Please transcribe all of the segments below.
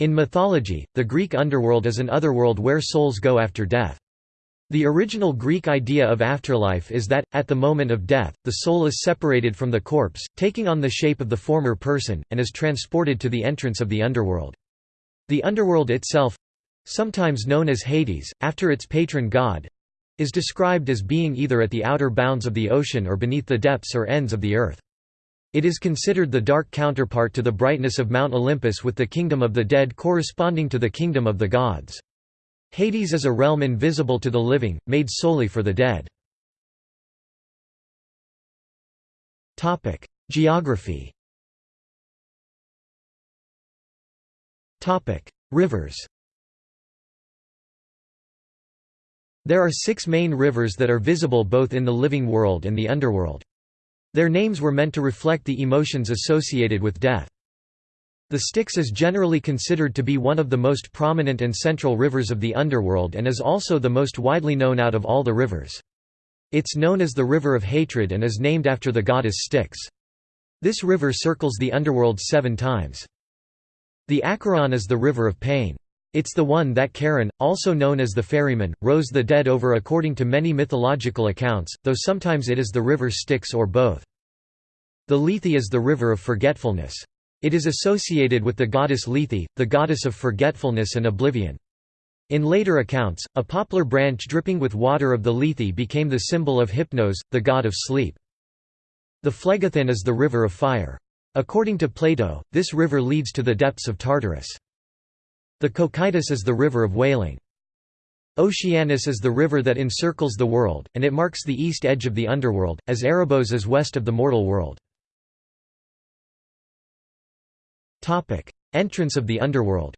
In mythology, the Greek underworld is an otherworld where souls go after death. The original Greek idea of afterlife is that, at the moment of death, the soul is separated from the corpse, taking on the shape of the former person, and is transported to the entrance of the underworld. The underworld itself—sometimes known as Hades, after its patron god, is described as being either at the outer bounds of the ocean or beneath the depths or ends of the earth. It is considered the dark counterpart to the brightness of Mount Olympus with the kingdom of the dead corresponding to the kingdom of the gods. Hades is a realm invisible to the living, made solely for the dead. Geography Rivers There are six main rivers that are visible both in the living world and the underworld. Their names were meant to reflect the emotions associated with death. The Styx is generally considered to be one of the most prominent and central rivers of the underworld and is also the most widely known out of all the rivers. It's known as the River of Hatred and is named after the goddess Styx. This river circles the underworld seven times. The Acheron is the river of pain. It's the one that Charon, also known as the ferryman, rows the dead over according to many mythological accounts, though sometimes it is the river Styx or both. The Lethe is the river of forgetfulness. It is associated with the goddess Lethe, the goddess of forgetfulness and oblivion. In later accounts, a poplar branch dripping with water of the Lethe became the symbol of Hypnos, the god of sleep. The Phlegethon is the river of fire. According to Plato, this river leads to the depths of Tartarus. The Cocytus is the river of wailing. Oceanus is the river that encircles the world, and it marks the east edge of the underworld, as Erebos is west of the mortal world. Entrance of the underworld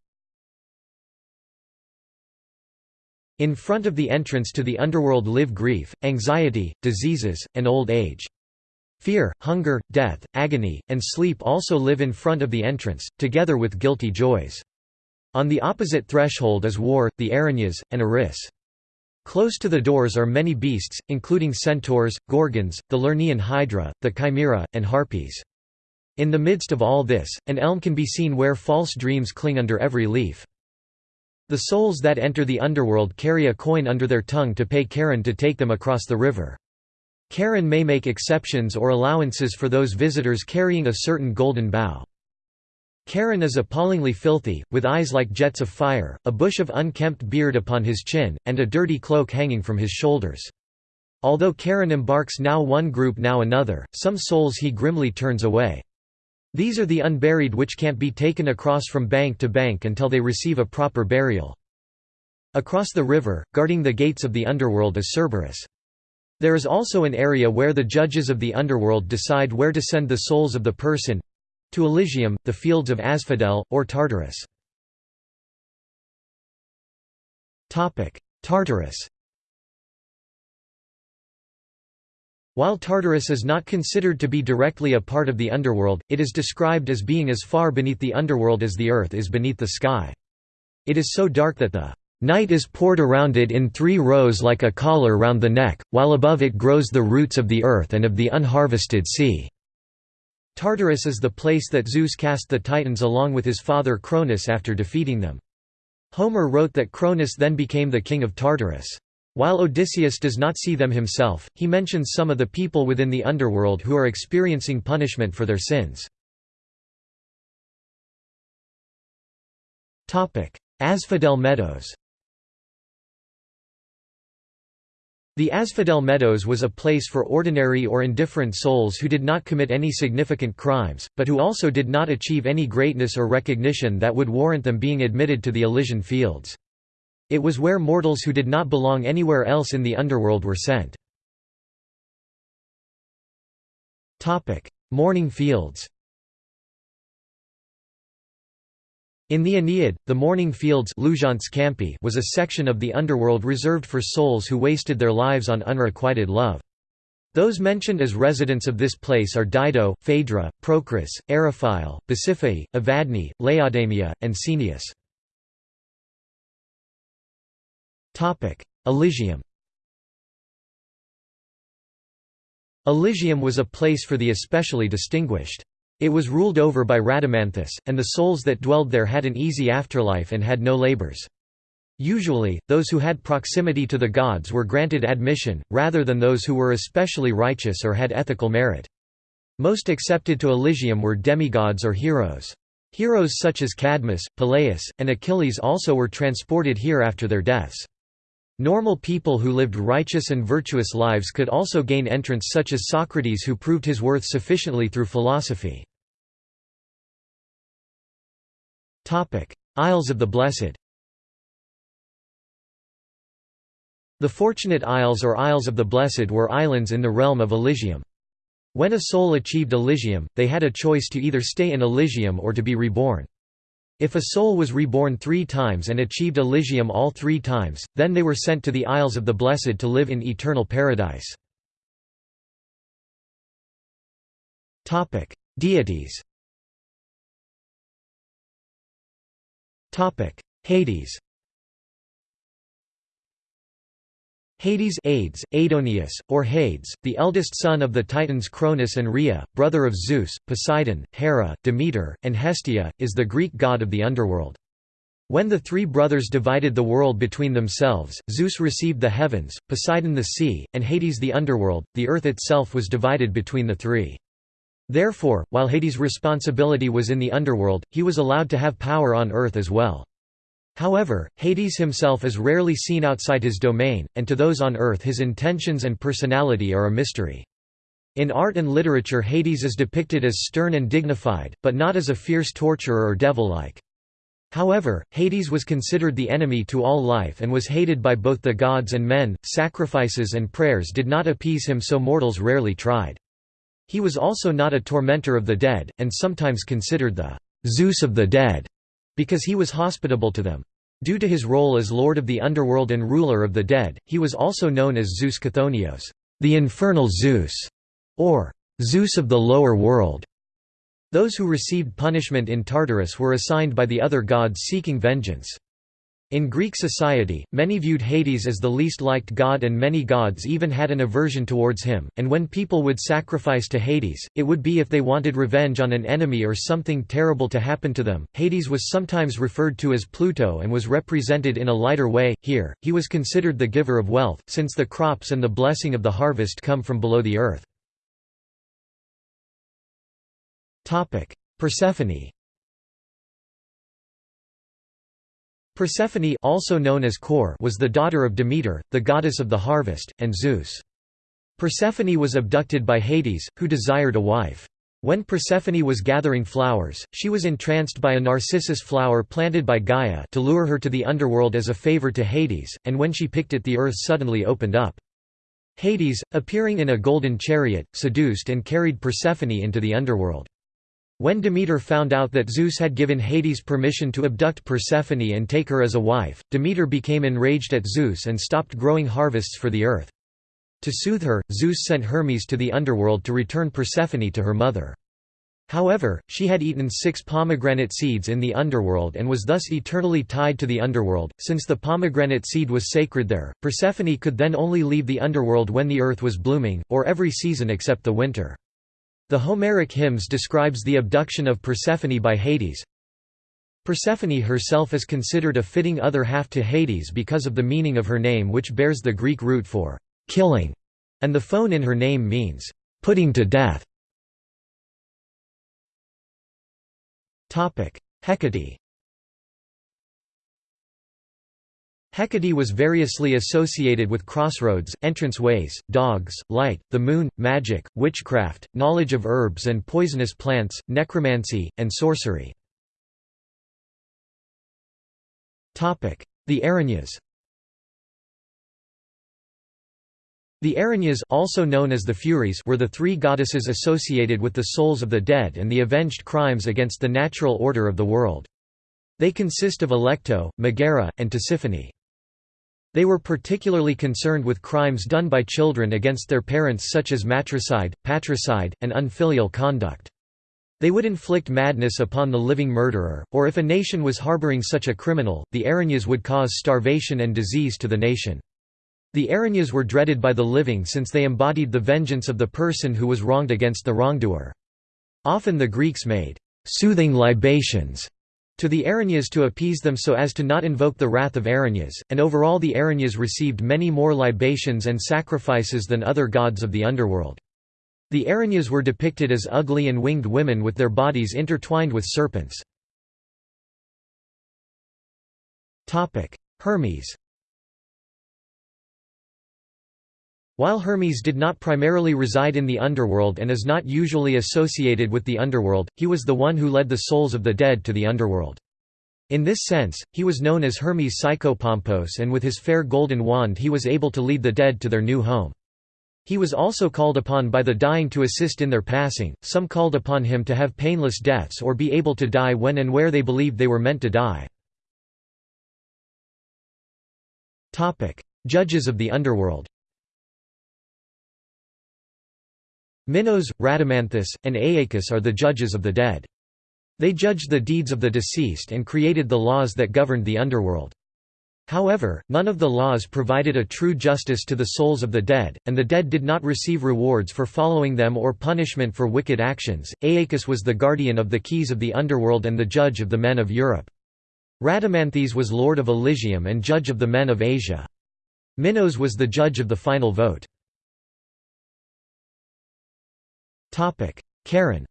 In front of the entrance to the underworld live grief, anxiety, diseases, and old age. Fear, hunger, death, agony, and sleep also live in front of the entrance, together with guilty joys. On the opposite threshold is war, the Erinyes, and Eris. Close to the doors are many beasts, including centaurs, gorgons, the Lernaean hydra, the chimera, and harpies. In the midst of all this, an elm can be seen where false dreams cling under every leaf. The souls that enter the underworld carry a coin under their tongue to pay Charon to take them across the river. Charon may make exceptions or allowances for those visitors carrying a certain golden bough. Charon is appallingly filthy, with eyes like jets of fire, a bush of unkempt beard upon his chin, and a dirty cloak hanging from his shoulders. Although Charon embarks now one group now another, some souls he grimly turns away. These are the unburied which can't be taken across from bank to bank until they receive a proper burial. Across the river, guarding the gates of the underworld is Cerberus. There is also an area where the judges of the underworld decide where to send the souls of the person, to Elysium, the fields of Asphodel, or Tartarus. Tartarus While Tartarus is not considered to be directly a part of the underworld, it is described as being as far beneath the underworld as the earth is beneath the sky. It is so dark that the night is poured around it in three rows like a collar round the neck, while above it grows the roots of the earth and of the unharvested sea. Tartarus is the place that Zeus cast the Titans along with his father Cronus after defeating them. Homer wrote that Cronus then became the king of Tartarus. While Odysseus does not see them himself, he mentions some of the people within the underworld who are experiencing punishment for their sins. Asphodel Meadows The Asphodel Meadows was a place for ordinary or indifferent souls who did not commit any significant crimes, but who also did not achieve any greatness or recognition that would warrant them being admitted to the Elysian fields. It was where mortals who did not belong anywhere else in the underworld were sent. Mourning fields In the Aeneid, the mourning fields was a section of the underworld reserved for souls who wasted their lives on unrequited love. Those mentioned as residents of this place are Dido, Phaedra, Procris, Eriphyle, Pasiphae, Evadne, Laodamia, and Caeneus. Elysium Elysium was a place for the especially distinguished. It was ruled over by Rhadamanthus, and the souls that dwelled there had an easy afterlife and had no labors. Usually, those who had proximity to the gods were granted admission, rather than those who were especially righteous or had ethical merit. Most accepted to Elysium were demigods or heroes. Heroes such as Cadmus, Peleus, and Achilles also were transported here after their deaths. Normal people who lived righteous and virtuous lives could also gain entrance such as Socrates who proved his worth sufficiently through philosophy. Isles of the Blessed The Fortunate Isles or Isles of the Blessed were islands in the realm of Elysium. When a soul achieved Elysium, they had a choice to either stay in Elysium or to be reborn. If a soul was reborn three times and achieved Elysium all three times, then they were sent to the Isles of the Blessed to live in eternal paradise. Deities. Hades Hades Aides, Aidoneus, or Hades, the eldest son of the Titans Cronus and Rhea, brother of Zeus, Poseidon, Hera, Demeter, and Hestia, is the Greek god of the underworld. When the three brothers divided the world between themselves, Zeus received the heavens, Poseidon the sea, and Hades the underworld, the earth itself was divided between the three. Therefore, while Hades' responsibility was in the underworld, he was allowed to have power on earth as well. However, Hades himself is rarely seen outside his domain, and to those on Earth his intentions and personality are a mystery. In art and literature Hades is depicted as stern and dignified, but not as a fierce torturer or devil-like. However, Hades was considered the enemy to all life and was hated by both the gods and men. Sacrifices and prayers did not appease him, so mortals rarely tried. He was also not a tormentor of the dead, and sometimes considered the Zeus of the dead because he was hospitable to them. Due to his role as lord of the underworld and ruler of the dead, he was also known as Zeus Chthonios, the infernal Zeus, or Zeus of the lower world. Those who received punishment in Tartarus were assigned by the other gods seeking vengeance. In Greek society, many viewed Hades as the least liked god and many gods even had an aversion towards him, and when people would sacrifice to Hades, it would be if they wanted revenge on an enemy or something terrible to happen to them. Hades was sometimes referred to as Pluto and was represented in a lighter way. Here, he was considered the giver of wealth, since the crops and the blessing of the harvest come from below the earth. Persephone Persephone also known as Kore was the daughter of Demeter, the goddess of the harvest, and Zeus. Persephone was abducted by Hades, who desired a wife. When Persephone was gathering flowers, she was entranced by a narcissus flower planted by Gaia to lure her to the underworld as a favor to Hades, and when she picked it the earth suddenly opened up. Hades, appearing in a golden chariot, seduced and carried Persephone into the underworld. When Demeter found out that Zeus had given Hades permission to abduct Persephone and take her as a wife, Demeter became enraged at Zeus and stopped growing harvests for the earth. To soothe her, Zeus sent Hermes to the underworld to return Persephone to her mother. However, she had eaten six pomegranate seeds in the underworld and was thus eternally tied to the underworld. Since the pomegranate seed was sacred there, Persephone could then only leave the underworld when the earth was blooming, or every season except the winter. The Homeric hymns describes the abduction of Persephone by Hades. Persephone herself is considered a fitting other half to Hades because of the meaning of her name which bears the Greek root for «killing», and the phone in her name means «putting to death». Hecate Hecate was variously associated with crossroads, entrance ways, dogs, light, the moon, magic, witchcraft, knowledge of herbs and poisonous plants, necromancy, and sorcery. The Erinyes The Erinyes also known as the Furies were the three goddesses associated with the souls of the dead and the avenged crimes against the natural order of the world. They consist of Alecto, Megara, and Tisiphone. They were particularly concerned with crimes done by children against their parents such as matricide, patricide, and unfilial conduct. They would inflict madness upon the living murderer, or if a nation was harboring such a criminal, the Erinyes would cause starvation and disease to the nation. The Erinyes were dreaded by the living since they embodied the vengeance of the person who was wronged against the wrongdoer. Often the Greeks made «soothing libations» to the Erinyes to appease them so as to not invoke the wrath of Erinyes, and overall the Erinyes received many more libations and sacrifices than other gods of the underworld. The Erinyes were depicted as ugly and winged women with their bodies intertwined with serpents. Hermes While Hermes did not primarily reside in the underworld and is not usually associated with the underworld, he was the one who led the souls of the dead to the underworld. In this sense, he was known as Hermes Psychopompos and with his fair golden wand he was able to lead the dead to their new home. He was also called upon by the dying to assist in their passing, some called upon him to have painless deaths or be able to die when and where they believed they were meant to die. Judges of the underworld Minos, Rhadamanthus, and Aeacus are the judges of the dead. They judged the deeds of the deceased and created the laws that governed the underworld. However, none of the laws provided a true justice to the souls of the dead, and the dead did not receive rewards for following them or punishment for wicked actions. Aeacus was the guardian of the keys of the underworld and the judge of the men of Europe. Rhadamanthes was lord of Elysium and judge of the men of Asia. Minos was the judge of the final vote. Charon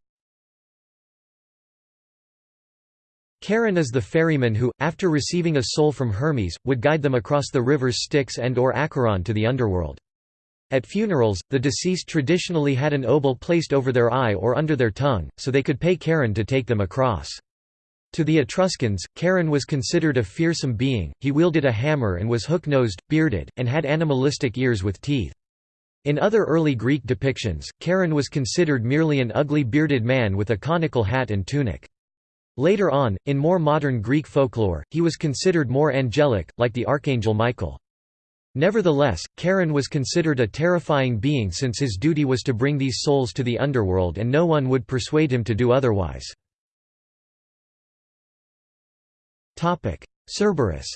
Charon is the ferryman who, after receiving a soul from Hermes, would guide them across the rivers Styx and or Acheron to the underworld. At funerals, the deceased traditionally had an obol placed over their eye or under their tongue, so they could pay Charon to take them across. To the Etruscans, Charon was considered a fearsome being, he wielded a hammer and was hook-nosed, bearded, and had animalistic ears with teeth. In other early Greek depictions, Charon was considered merely an ugly bearded man with a conical hat and tunic. Later on, in more modern Greek folklore, he was considered more angelic, like the archangel Michael. Nevertheless, Charon was considered a terrifying being since his duty was to bring these souls to the underworld and no one would persuade him to do otherwise. Cerberus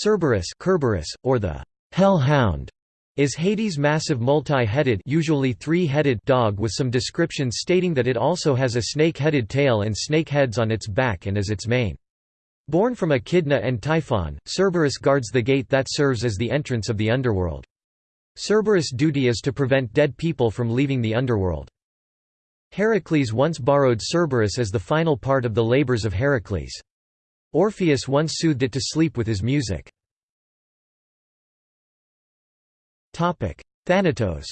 Cerberus Kerberos, or the Hell Hound, is Hades' massive multi-headed usually three-headed dog with some descriptions stating that it also has a snake-headed tail and snake heads on its back and as its mane. Born from Echidna and Typhon, Cerberus guards the gate that serves as the entrance of the underworld. Cerberus' duty is to prevent dead people from leaving the underworld. Heracles once borrowed Cerberus as the final part of the labors of Heracles. Orpheus once soothed it to sleep with his music. Thanatos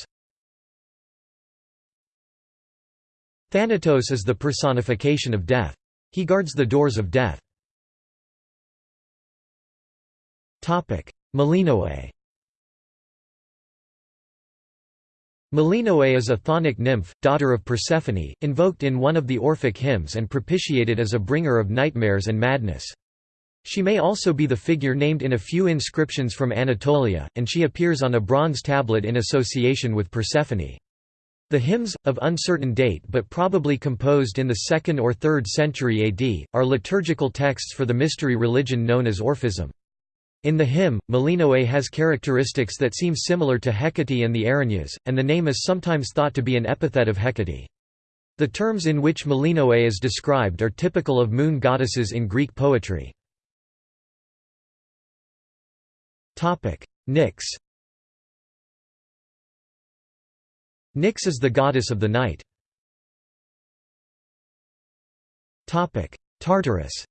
Thanatos is the personification of death. He guards the doors of death. Melinoe Melinoe is a chthonic nymph, daughter of Persephone, invoked in one of the Orphic hymns and propitiated as a bringer of nightmares and madness. She may also be the figure named in a few inscriptions from Anatolia, and she appears on a bronze tablet in association with Persephone. The hymns, of uncertain date but probably composed in the 2nd or 3rd century AD, are liturgical texts for the mystery religion known as Orphism. In the hymn, Melinoe has characteristics that seem similar to Hecate and the Erinyes, and the name is sometimes thought to be an epithet of Hecate. The terms in which Melinoe is described are typical of moon goddesses in Greek poetry. Nyx Nyx is the goddess of the night. Tartarus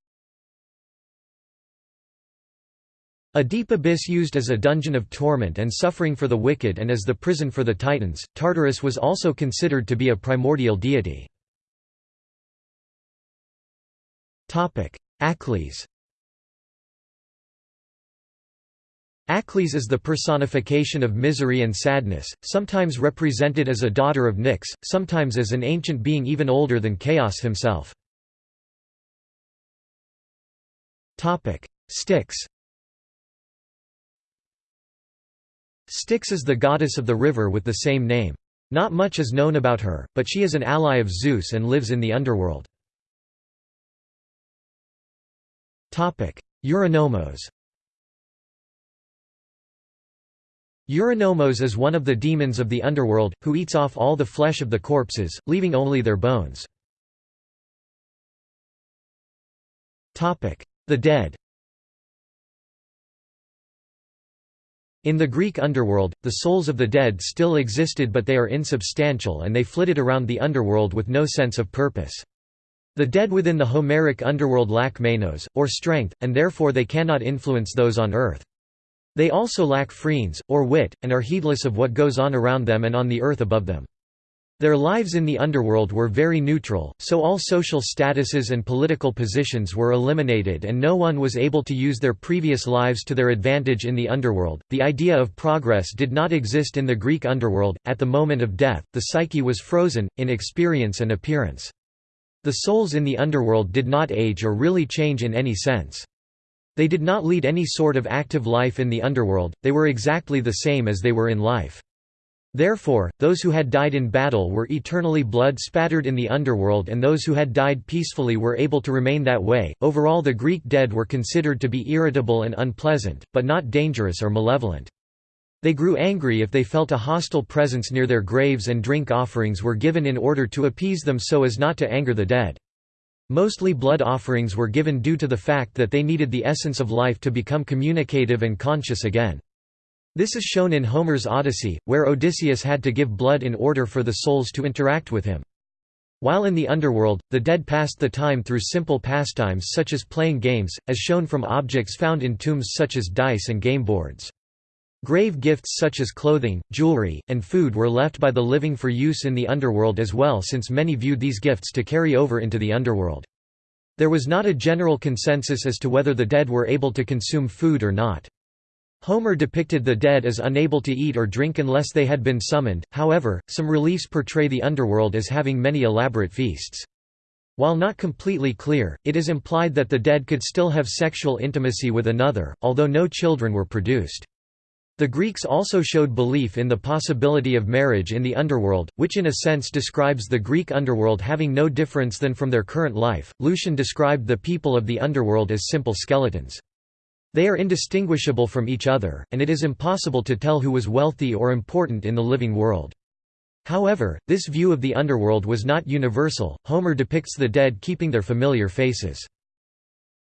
A deep abyss used as a dungeon of torment and suffering for the wicked and as the prison for the Titans, Tartarus was also considered to be a primordial deity. Achlys Achlys is the personification of misery and sadness, sometimes represented as a daughter of Nyx, sometimes as an ancient being even older than Chaos himself. Styx Styx is the goddess of the river with the same name. Not much is known about her, but she is an ally of Zeus and lives in the underworld. Eurynomos Eurynomos is one of the demons of the underworld, who eats off all the flesh of the corpses, leaving only their bones. The dead In the Greek underworld, the souls of the dead still existed but they are insubstantial and they flitted around the underworld with no sense of purpose. The dead within the Homeric underworld lack menos, or strength, and therefore they cannot influence those on earth. They also lack phrenes, or wit, and are heedless of what goes on around them and on the earth above them. Their lives in the underworld were very neutral, so all social statuses and political positions were eliminated and no one was able to use their previous lives to their advantage in the underworld. The idea of progress did not exist in the Greek underworld. At the moment of death, the psyche was frozen, in experience and appearance. The souls in the underworld did not age or really change in any sense. They did not lead any sort of active life in the underworld, they were exactly the same as they were in life. Therefore, those who had died in battle were eternally blood spattered in the underworld, and those who had died peacefully were able to remain that way. Overall, the Greek dead were considered to be irritable and unpleasant, but not dangerous or malevolent. They grew angry if they felt a hostile presence near their graves and drink offerings were given in order to appease them so as not to anger the dead. Mostly blood offerings were given due to the fact that they needed the essence of life to become communicative and conscious again. This is shown in Homer's Odyssey, where Odysseus had to give blood in order for the souls to interact with him. While in the underworld, the dead passed the time through simple pastimes such as playing games, as shown from objects found in tombs such as dice and game boards. Grave gifts such as clothing, jewelry, and food were left by the living for use in the underworld as well since many viewed these gifts to carry over into the underworld. There was not a general consensus as to whether the dead were able to consume food or not. Homer depicted the dead as unable to eat or drink unless they had been summoned, however, some reliefs portray the underworld as having many elaborate feasts. While not completely clear, it is implied that the dead could still have sexual intimacy with another, although no children were produced. The Greeks also showed belief in the possibility of marriage in the underworld, which in a sense describes the Greek underworld having no difference than from their current life. Lucian described the people of the underworld as simple skeletons. They are indistinguishable from each other, and it is impossible to tell who was wealthy or important in the living world. However, this view of the underworld was not universal. Homer depicts the dead keeping their familiar faces.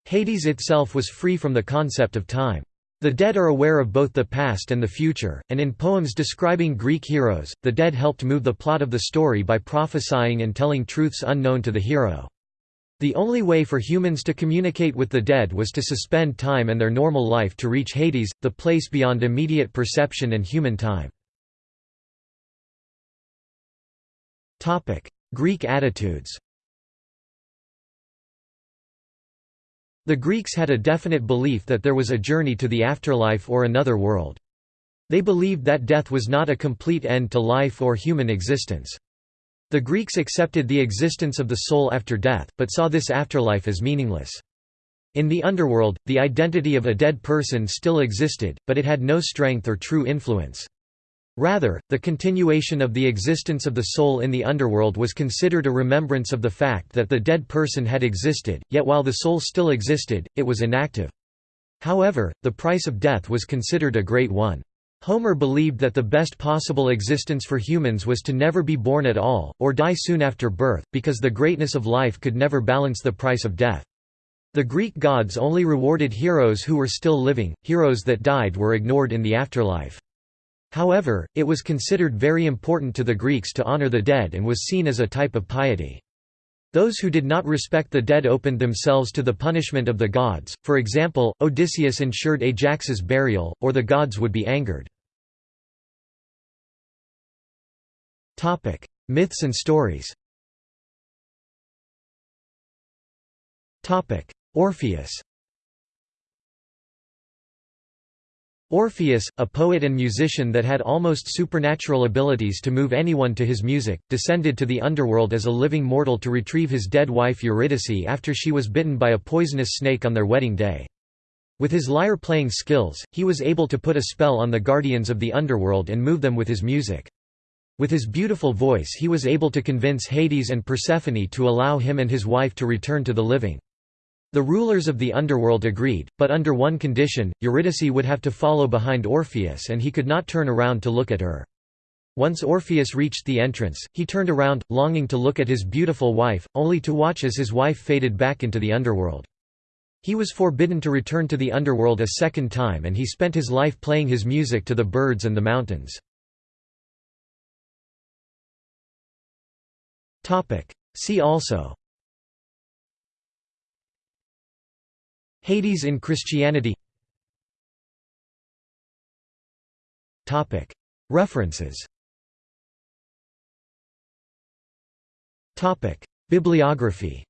Hades itself was free from the concept of time. The dead are aware of both the past and the future, and in poems describing Greek heroes, the dead helped move the plot of the story by prophesying and telling truths unknown to the hero. The only way for humans to communicate with the dead was to suspend time and their normal life to reach Hades, the place beyond immediate perception and human time. Greek attitudes The Greeks had a definite belief that there was a journey to the afterlife or another world. They believed that death was not a complete end to life or human existence. The Greeks accepted the existence of the soul after death, but saw this afterlife as meaningless. In the underworld, the identity of a dead person still existed, but it had no strength or true influence. Rather, the continuation of the existence of the soul in the underworld was considered a remembrance of the fact that the dead person had existed, yet while the soul still existed, it was inactive. However, the price of death was considered a great one. Homer believed that the best possible existence for humans was to never be born at all, or die soon after birth, because the greatness of life could never balance the price of death. The Greek gods only rewarded heroes who were still living, heroes that died were ignored in the afterlife. However, it was considered very important to the Greeks to honor the dead and was seen as a type of piety. Those who did not respect the dead opened themselves to the punishment of the gods, for example, Odysseus ensured Ajax's burial, or the gods would be angered. Myths and stories Orpheus Orpheus, a poet and musician that had almost supernatural abilities to move anyone to his music, descended to the underworld as a living mortal to retrieve his dead wife Eurydice after she was bitten by a poisonous snake on their wedding day. With his lyre-playing skills, he was able to put a spell on the guardians of the underworld and move them with his music. With his beautiful voice he was able to convince Hades and Persephone to allow him and his wife to return to the living. The rulers of the underworld agreed, but under one condition, Eurydice would have to follow behind Orpheus and he could not turn around to look at her. Once Orpheus reached the entrance, he turned around, longing to look at his beautiful wife, only to watch as his wife faded back into the underworld. He was forbidden to return to the underworld a second time and he spent his life playing his music to the birds and the mountains. See also. Hades in Christianity. References. Bibliography